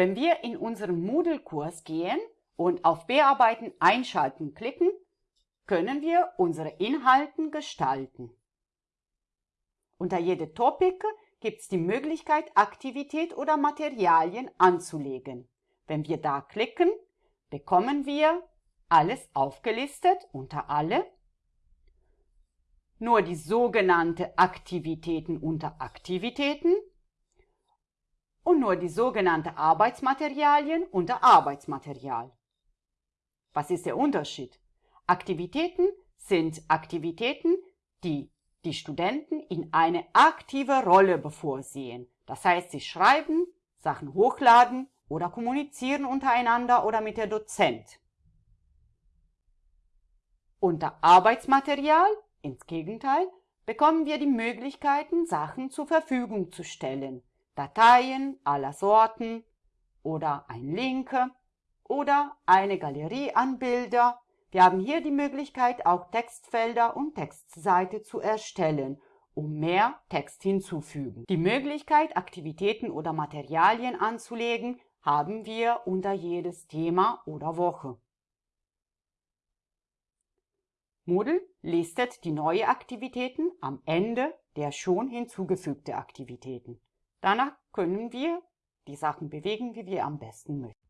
Wenn wir in unseren Moodle-Kurs gehen und auf Bearbeiten einschalten klicken, können wir unsere Inhalten gestalten. Unter jede Topic gibt es die Möglichkeit, Aktivität oder Materialien anzulegen. Wenn wir da klicken, bekommen wir alles aufgelistet unter Alle, nur die sogenannte Aktivitäten unter Aktivitäten und nur die sogenannte Arbeitsmaterialien unter Arbeitsmaterial. Was ist der Unterschied? Aktivitäten sind Aktivitäten, die die Studenten in eine aktive Rolle bevorsehen. Das heißt, sie schreiben, Sachen hochladen oder kommunizieren untereinander oder mit der Dozent. Unter Arbeitsmaterial, ins Gegenteil, bekommen wir die Möglichkeiten, Sachen zur Verfügung zu stellen. Dateien aller Sorten oder ein Link oder eine Galerie an Bilder. Wir haben hier die Möglichkeit, auch Textfelder und Textseite zu erstellen, um mehr Text hinzufügen. Die Möglichkeit, Aktivitäten oder Materialien anzulegen, haben wir unter jedes Thema oder Woche. Moodle listet die neuen Aktivitäten am Ende der schon hinzugefügten Aktivitäten. Danach können wir die Sachen bewegen, wie wir am besten möchten.